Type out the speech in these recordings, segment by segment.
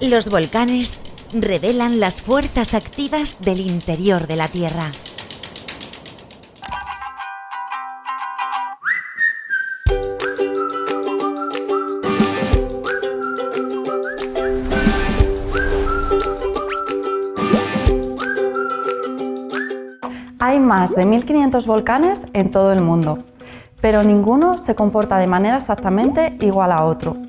Los volcanes revelan las fuerzas activas del interior de la Tierra. Hay más de 1.500 volcanes en todo el mundo, pero ninguno se comporta de manera exactamente igual a otro.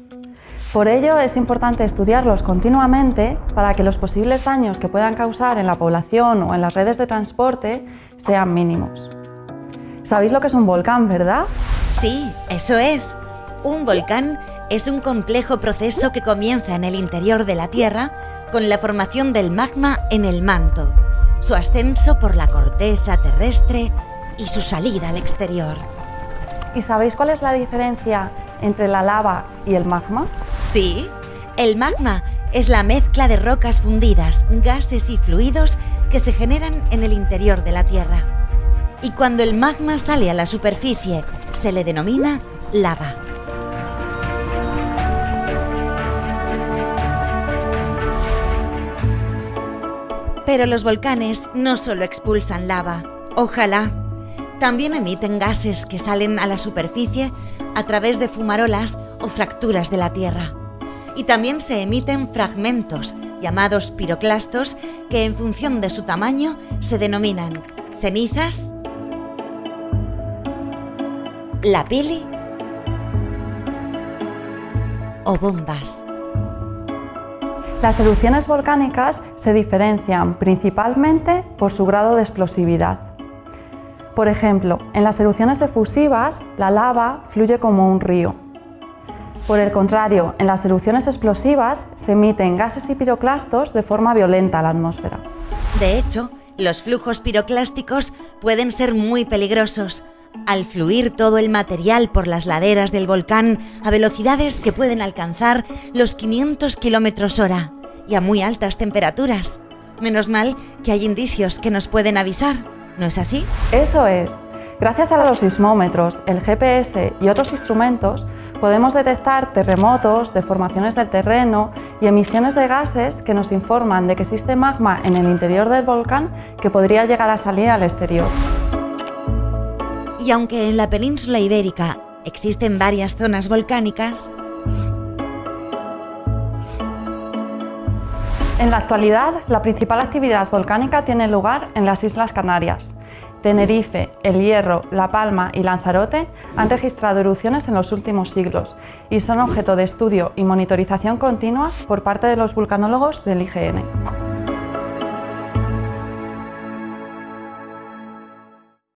Por ello es importante estudiarlos continuamente para que los posibles daños que puedan causar en la población o en las redes de transporte sean mínimos. ¿Sabéis lo que es un volcán, verdad? Sí, eso es. Un volcán es un complejo proceso que comienza en el interior de la Tierra con la formación del magma en el manto, su ascenso por la corteza terrestre y su salida al exterior. ¿Y sabéis cuál es la diferencia entre la lava y el magma? Sí, el magma es la mezcla de rocas fundidas, gases y fluidos que se generan en el interior de la Tierra. Y cuando el magma sale a la superficie, se le denomina lava. Pero los volcanes no solo expulsan lava, ojalá. También emiten gases que salen a la superficie a través de fumarolas o fracturas de la Tierra y también se emiten fragmentos, llamados piroclastos, que en función de su tamaño se denominan cenizas, la o bombas. Las erupciones volcánicas se diferencian principalmente por su grado de explosividad. Por ejemplo, en las erupciones efusivas, la lava fluye como un río, por el contrario, en las erupciones explosivas se emiten gases y piroclastos de forma violenta a la atmósfera. De hecho, los flujos piroclásticos pueden ser muy peligrosos. Al fluir todo el material por las laderas del volcán a velocidades que pueden alcanzar los 500 km hora y a muy altas temperaturas. Menos mal que hay indicios que nos pueden avisar, ¿no es así? Eso es. Gracias a los sismómetros, el GPS y otros instrumentos, podemos detectar terremotos, deformaciones del terreno y emisiones de gases que nos informan de que existe magma en el interior del volcán que podría llegar a salir al exterior. Y aunque en la península ibérica existen varias zonas volcánicas, En la actualidad, la principal actividad volcánica tiene lugar en las Islas Canarias, Tenerife, El Hierro, La Palma y Lanzarote han registrado erupciones en los últimos siglos y son objeto de estudio y monitorización continua por parte de los vulcanólogos del IGN.